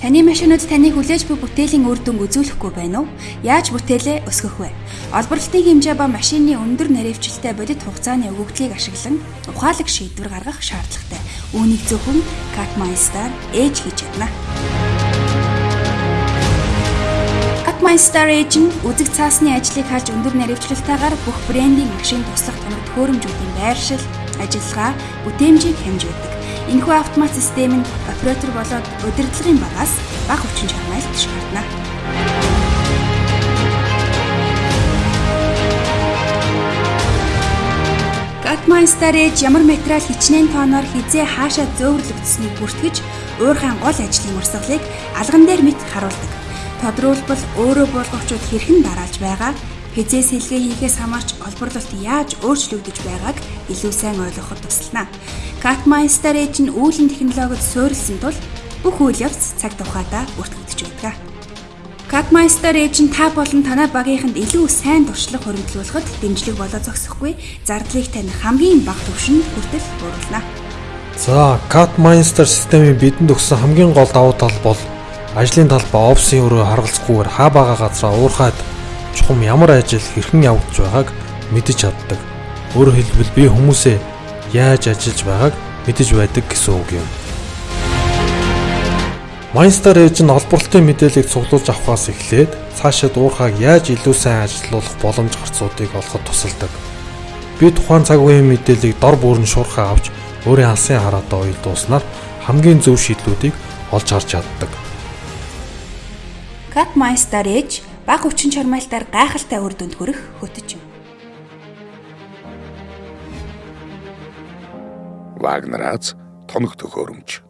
Таны машинууд таны хүлээж буй бүтээлийн үр дүнг үзүүлэхгүй байна уу? Яаж бүтээлээ өсгөх вэ? Олборлолтын хэмжээ ба машины өндөр наривчлалтай бодит хугацааны өгөгдлийг ашиглан ухаалаг шийдвэр гаргах шаардлагатай. Үүнийг зөвхөн Catmeister ээж хийж чадна. Catmeister ээж нь үзэг цаасны ажлыг харж өндөр наривчлалтайгаар бүх брендийн машин туслах томд хөөрөмжүүдийн байршил, ажиллагаа, бүтээмжийг хэмжүүлдэг. Энэхүү автомат систем нь оператор болоод удирдлагын багаас бага хүчин чармайлт шаардна. Catmeister ээж ямар материал хичнээн тооноор хизээ хаашаа зөөвөрлөгдсөнийг бүртгэж уурхайн гол ажлын урсгалыг алган дээр мэт харуулдаг. Тодруулбал өөрөө болгогчуд хэрхэн дараалж байгаа Хизээ сэлгээ хийхээс хамаарч олборлолт яаж өөрчлөгдөж байгааг илүү сайн ойлгоход туслана. Catmeister ээж нь үүлэн технологид суурилсан тул бүх үйл явц цаг тухайдаа бүртгэгдэж байдаг. Catmeister ээж нь та болон танай багийнханд илүү сайн туршлага хөрөнгөлүүлэхэд дэмжлэг болоо зогсохгүй зардлыг тань хамгийн бага түвшинд хүртэл бууруулна. За, Catmeister системийн бидэнд өгсөн хамгийн гол давуу тал бол ажлын талбай офисын өрөө харгалзахгүйгээр хаа бага газраа уурхаад чухам ямар ажил хэрхэн явагдаж байгааг мэдэж чаддаг. Өөрөөр хэлбэл би хүмүүсээ яаж ажиллаж байгааг мэдэж байдаг гэсэн үг юм. Майнстар ээж нь олборлолтын мэдээллийг цуглуулж авахаас эхлээд цаашид уурхааг яаж илүү сайн ажилуулах боломж гарцуудыг олоход тусалдаг. Би тухайн цаг үеийн мэдээллийг дор бүрэн шуурхаа авч өөрийн алсын хараатаа уялдуулснаар хамгийн зөв шийдлүүдийг олж харж чаддаг. Catmeister ээж бага хүчин чармайлтаар гайхалтай үр дүнд хүрэх хөтөч юм. Вагнерац тоног төхөөрөмж